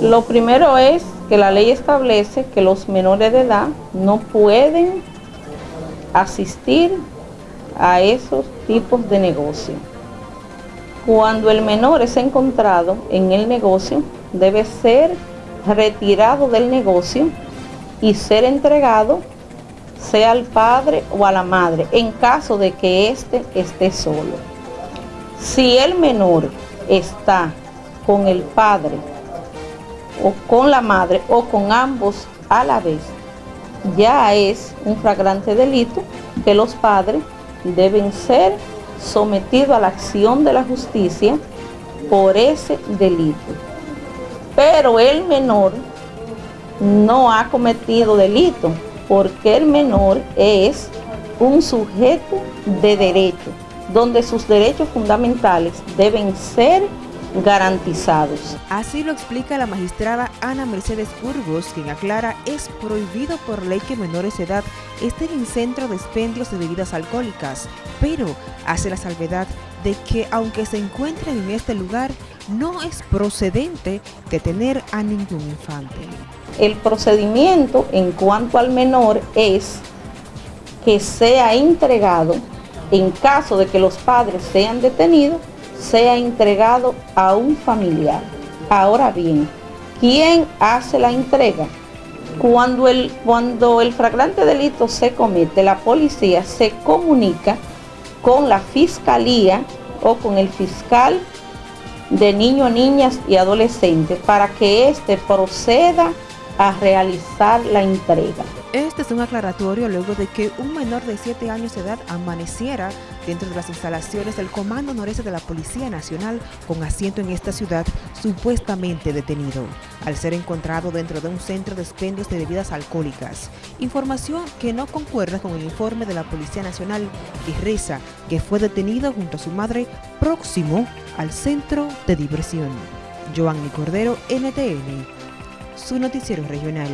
Lo primero es que la ley establece que los menores de edad no pueden asistir a esos tipos de negocio. Cuando el menor es encontrado en el negocio, debe ser retirado del negocio y ser entregado sea al padre o a la madre, en caso de que éste esté solo. Si el menor está con el padre o con la madre o con ambos a la vez, ya es un flagrante delito que los padres deben ser sometidos a la acción de la justicia por ese delito. Pero el menor no ha cometido delito, porque el menor es un sujeto de derecho, donde sus derechos fundamentales deben ser garantizados. Así lo explica la magistrada Ana Mercedes Burgos, quien aclara es prohibido por ley que menores de edad estén en centro de expendios de bebidas alcohólicas, pero hace la salvedad de que aunque se encuentren en este lugar, no es procedente detener a ningún infante. El procedimiento en cuanto al menor es que sea entregado, en caso de que los padres sean detenidos, sea entregado a un familiar. Ahora bien, ¿quién hace la entrega? Cuando el, cuando el flagrante delito se comete, la policía se comunica con la fiscalía o con el fiscal de niños, niñas y adolescentes para que éste proceda a realizar la entrega. Este es un aclaratorio luego de que un menor de 7 años de edad amaneciera dentro de las instalaciones del Comando Noreste de la Policía Nacional con asiento en esta ciudad, supuestamente detenido, al ser encontrado dentro de un centro de expendios de bebidas alcohólicas. Información que no concuerda con el informe de la Policía Nacional que reza que fue detenido junto a su madre próximo al centro de diversión. Joanny Cordero, NTN, su noticiero regional.